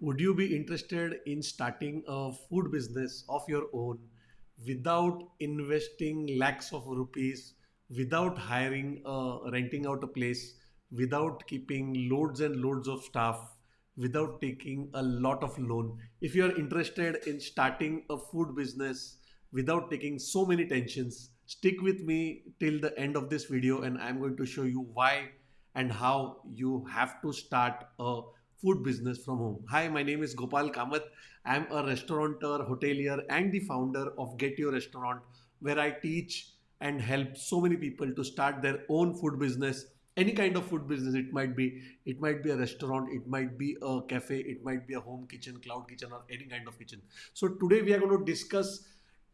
Would you be interested in starting a food business of your own without investing lakhs of rupees, without hiring, uh, renting out a place, without keeping loads and loads of staff, without taking a lot of loan? If you are interested in starting a food business without taking so many tensions, stick with me till the end of this video and I'm going to show you why and how you have to start a food business from home. Hi, my name is Gopal Kamath. I'm a restaurateur, hotelier, and the founder of Get Your Restaurant, where I teach and help so many people to start their own food business. Any kind of food business, it might be, it might be a restaurant, it might be a cafe, it might be a home kitchen, cloud kitchen, or any kind of kitchen. So today we are going to discuss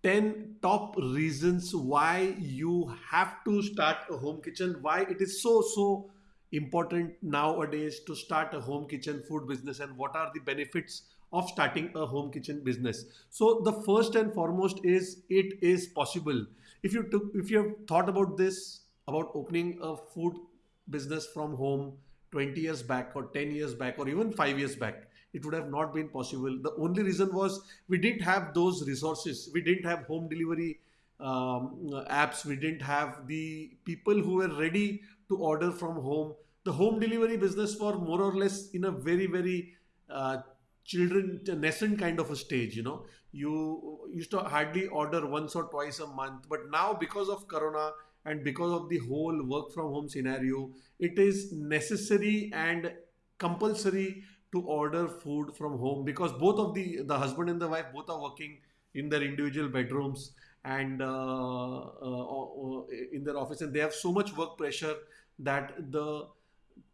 10 top reasons why you have to start a home kitchen, why it is so so important nowadays to start a home kitchen food business and what are the benefits of starting a home kitchen business. So the first and foremost is it is possible. If you took if you have thought about this about opening a food business from home 20 years back or 10 years back or even 5 years back it would have not been possible. The only reason was we didn't have those resources. We didn't have home delivery um, apps. We didn't have the people who were ready to order from home the home delivery business for more or less in a very very uh, children nascent kind of a stage you know. You used to hardly order once or twice a month but now because of corona and because of the whole work from home scenario it is necessary and compulsory to order food from home because both of the the husband and the wife both are working in their individual bedrooms and uh, uh, uh in their office and they have so much work pressure that the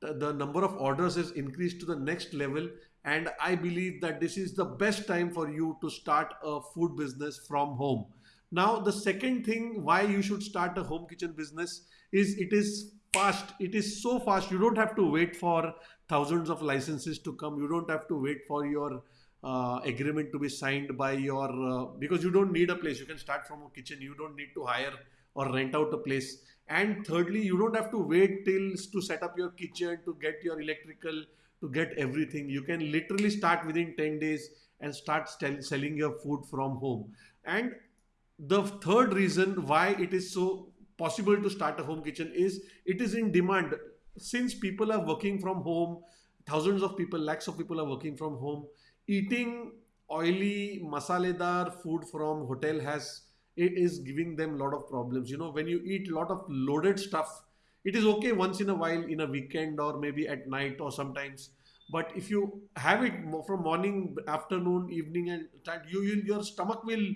the number of orders is increased to the next level and i believe that this is the best time for you to start a food business from home. Now the second thing why you should start a home kitchen business is it is fast. It is so fast. You don't have to wait for thousands of licenses to come. You don't have to wait for your uh, agreement to be signed by your uh, because you don't need a place. You can start from a kitchen. You don't need to hire or rent out a place and thirdly you don't have to wait till to set up your kitchen to get your electrical to get everything. You can literally start within 10 days and start selling your food from home. And the third reason why it is so possible to start a home kitchen is it is in demand. Since people are working from home thousands of people lakhs of people are working from home eating oily masaledar food from hotel has it is giving them a lot of problems. You know, when you eat a lot of loaded stuff, it is okay once in a while in a weekend or maybe at night or sometimes. But if you have it from morning, afternoon, evening, and time, you, you your stomach will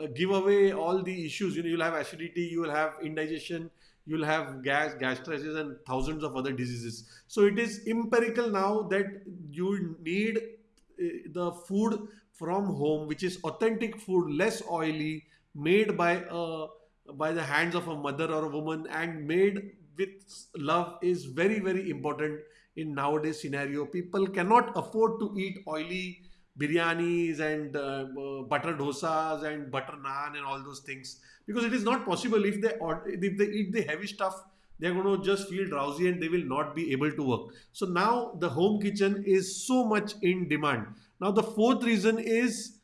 uh, give away all the issues. You know, you'll have acidity, you will have indigestion, you'll have gas, gastritis, and thousands of other diseases. So it is empirical now that you need uh, the food from home, which is authentic food, less oily, made by a by the hands of a mother or a woman and made with love is very very important in nowadays scenario. People cannot afford to eat oily biryanis and uh, butter dosas and butter naan and all those things because it is not possible. If they if they eat the heavy stuff they're going to just feel drowsy and they will not be able to work. So now the home kitchen is so much in demand. Now the fourth reason is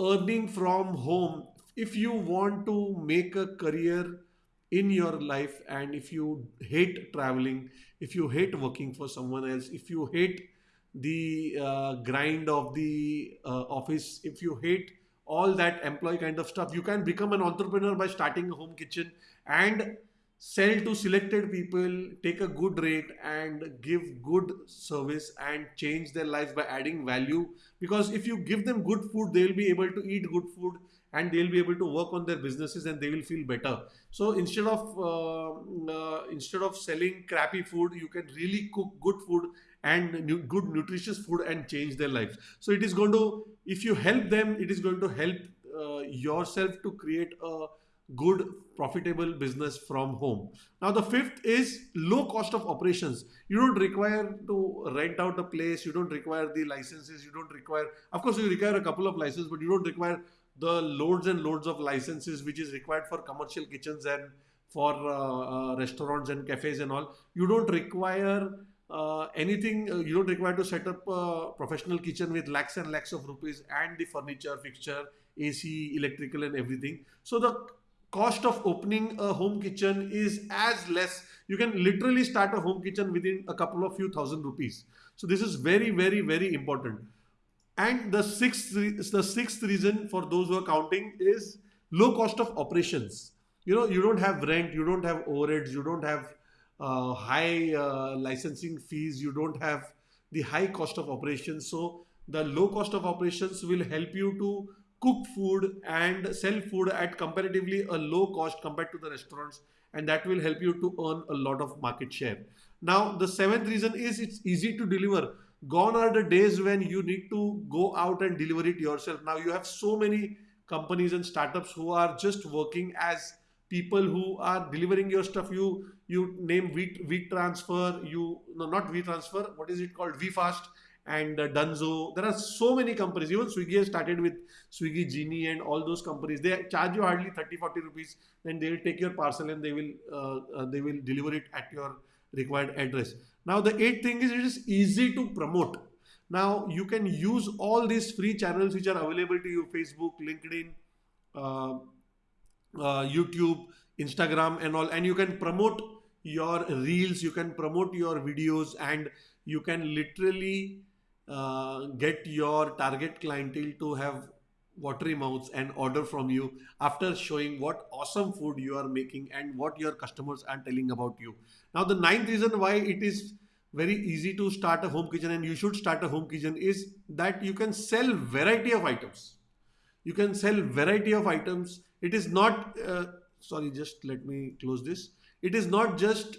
earning from home if you want to make a career in your life and if you hate traveling if you hate working for someone else if you hate the uh, grind of the uh, office if you hate all that employee kind of stuff you can become an entrepreneur by starting a home kitchen and sell to selected people take a good rate and give good service and change their lives by adding value. Because if you give them good food they will be able to eat good food and they'll be able to work on their businesses and they will feel better. So instead of uh, uh, instead of selling crappy food you can really cook good food and good nutritious food and change their lives. So it is going to if you help them it is going to help uh, yourself to create a good profitable business from home. Now the fifth is low cost of operations. You don't require to rent out a place you don't require the licenses you don't require of course you require a couple of licenses but you don't require the loads and loads of licenses which is required for commercial kitchens and for uh, uh, restaurants and cafes and all you don't require uh, anything uh, you don't require to set up a professional kitchen with lakhs and lakhs of rupees and the furniture fixture ac electrical and everything. So the cost of opening a home kitchen is as less. You can literally start a home kitchen within a couple of few thousand rupees. So this is very very very important and the sixth the sixth reason for those who are counting is low cost of operations you know you don't have rent you don't have overheads you don't have uh, high uh, licensing fees, you don't have the high cost of operations. So the low cost of operations will help you to cook food and sell food at comparatively a low cost compared to the restaurants and that will help you to earn a lot of market share. Now the seventh reason is it's easy to deliver. Gone are the days when you need to go out and deliver it yourself. Now you have so many companies and startups who are just working as people who are delivering your stuff. You you name wheat wheat transfer you no not wheat transfer what is it called? WeFast and uh, dunzo. There are so many companies. Even swiggy has started with swiggy genie and all those companies. They charge you hardly 30 40 rupees then they will take your parcel and they will uh, uh, they will deliver it at your required address now the eighth thing is it is easy to promote. Now you can use all these free channels which are available to you facebook linkedin uh, uh, YouTube, Instagram, and all, and you can promote your reels, you can promote your videos, and you can literally uh, get your target clientele to have watery mouths and order from you after showing what awesome food you are making and what your customers are telling about you. Now, the ninth reason why it is very easy to start a home kitchen and you should start a home kitchen is that you can sell variety of items. You can sell variety of items it is not uh, sorry just let me close this it is not just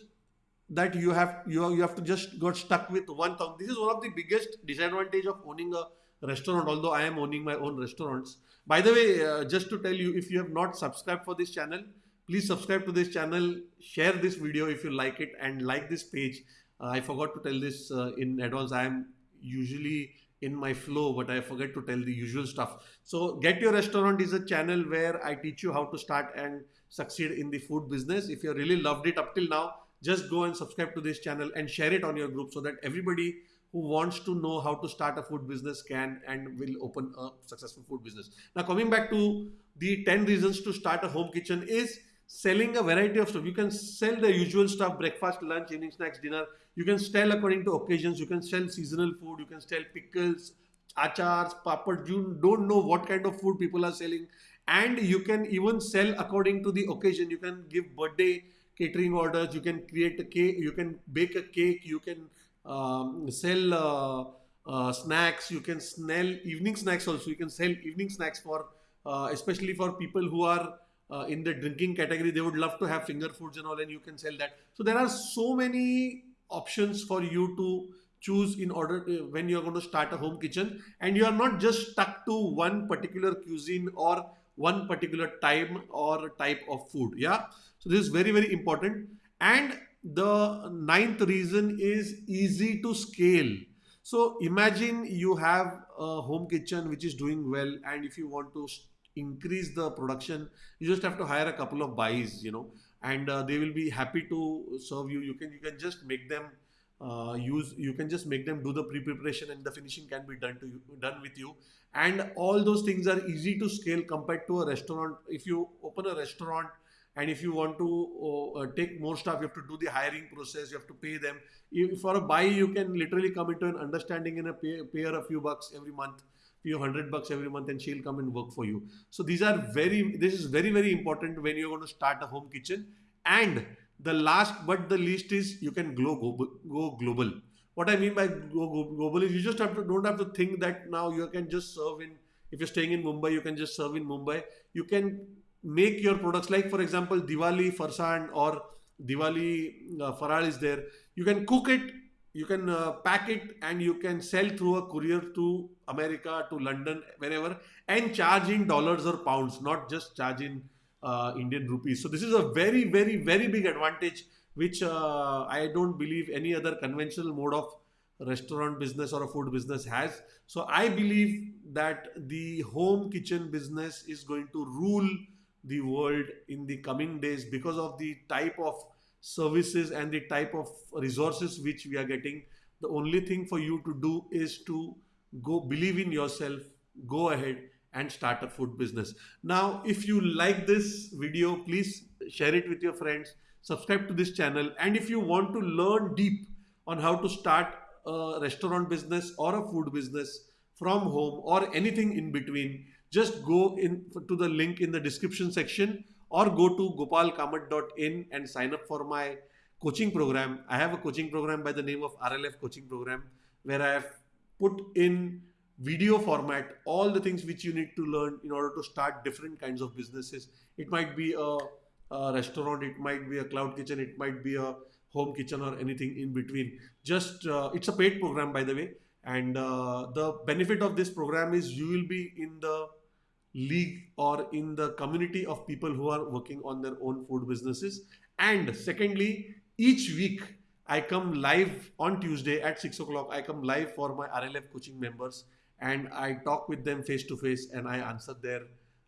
that you have you, you have to just got stuck with one thing this is one of the biggest disadvantage of owning a restaurant although i am owning my own restaurants by the way uh, just to tell you if you have not subscribed for this channel please subscribe to this channel share this video if you like it and like this page uh, i forgot to tell this uh, in advance i am usually in my flow, but I forget to tell the usual stuff. So Get Your Restaurant is a channel where I teach you how to start and succeed in the food business. If you really loved it up till now, just go and subscribe to this channel and share it on your group so that everybody who wants to know how to start a food business can and will open a successful food business. Now coming back to the 10 reasons to start a home kitchen is selling a variety of stuff. You can sell the usual stuff, breakfast, lunch, evening snacks, dinner. You can sell according to occasions. You can sell seasonal food. You can sell pickles, achars, papad. You don't know what kind of food people are selling. And you can even sell according to the occasion. You can give birthday catering orders. You can create a cake. You can bake a cake. You can um, sell uh, uh, snacks. You can sell evening snacks also. You can sell evening snacks for, uh, especially for people who are in the drinking category. They would love to have finger foods and all and you can sell that. So there are so many options for you to choose in order to, when you're going to start a home kitchen. And you are not just stuck to one particular cuisine or one particular time or type of food yeah? So this is very very important. And the ninth reason is easy to scale. So imagine you have a home kitchen which is doing well and if you want to increase the production you just have to hire a couple of bais you know and uh, they will be happy to serve you. You can you can just make them uh, use you can just make them do the pre-preparation and the finishing can be done to you done with you. And all those things are easy to scale compared to a restaurant. If you open a restaurant and if you want to uh, take more stuff you have to do the hiring process you have to pay them. If for a bai you can literally come into an understanding and a pay, pay her a few bucks every month few hundred bucks every month and she'll come and work for you. So these are very this is very very important when you're going to start a home kitchen. And the last but the least is you can go, go, go global. What i mean by go, go global is you just have to don't have to think that now you can just serve in if you're staying in mumbai you can just serve in mumbai. You can make your products like for example diwali farsan or diwali uh, faral is there you can cook it you can uh, pack it and you can sell through a courier to America, to London, wherever, and charge in dollars or pounds, not just charge in uh, Indian rupees. So this is a very, very, very big advantage, which uh, I don't believe any other conventional mode of restaurant business or a food business has. So I believe that the home kitchen business is going to rule the world in the coming days because of the type of services and the type of resources which we are getting the only thing for you to do is to go believe in yourself go ahead and start a food business. Now if you like this video please share it with your friends subscribe to this channel. And if you want to learn deep on how to start a restaurant business or a food business from home or anything in between just go in to the link in the description section or go to gopalkamat.in and sign up for my coaching program. I have a coaching program by the name of RLF coaching program where I have put in video format all the things which you need to learn in order to start different kinds of businesses. It might be a, a restaurant, it might be a cloud kitchen, it might be a home kitchen or anything in between. Just uh, it's a paid program by the way, and uh, the benefit of this program is you will be in the league or in the community of people who are working on their own food businesses. And secondly, each week I come live on Tuesday at 6 o'clock. I come live for my RLF coaching members and I talk with them face to face and I answer their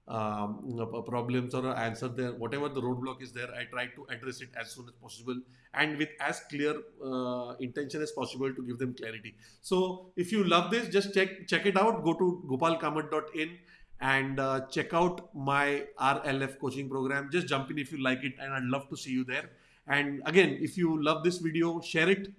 um, problems or answer their whatever the roadblock is there. I try to address it as soon as possible and with as clear uh, intention as possible to give them clarity. So if you love this, just check check it out. Go to gopalkamat.in and uh, check out my RLF coaching program. Just jump in if you like it, and I'd love to see you there. And again, if you love this video, share it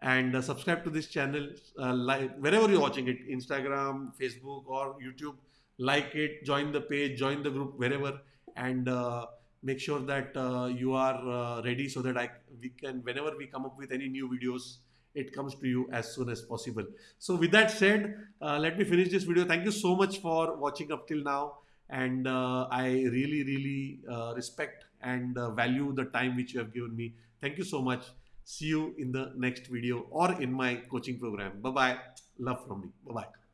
and uh, subscribe to this channel. Uh, like wherever you're watching it, Instagram, Facebook, or YouTube. Like it, join the page, join the group, wherever, and uh, make sure that uh, you are uh, ready so that I we can whenever we come up with any new videos it comes to you as soon as possible. So with that said, uh, let me finish this video. Thank you so much for watching up till now. And uh, I really, really uh, respect and uh, value the time which you have given me. Thank you so much. See you in the next video or in my coaching program. Bye-bye. Love from me. Bye-bye.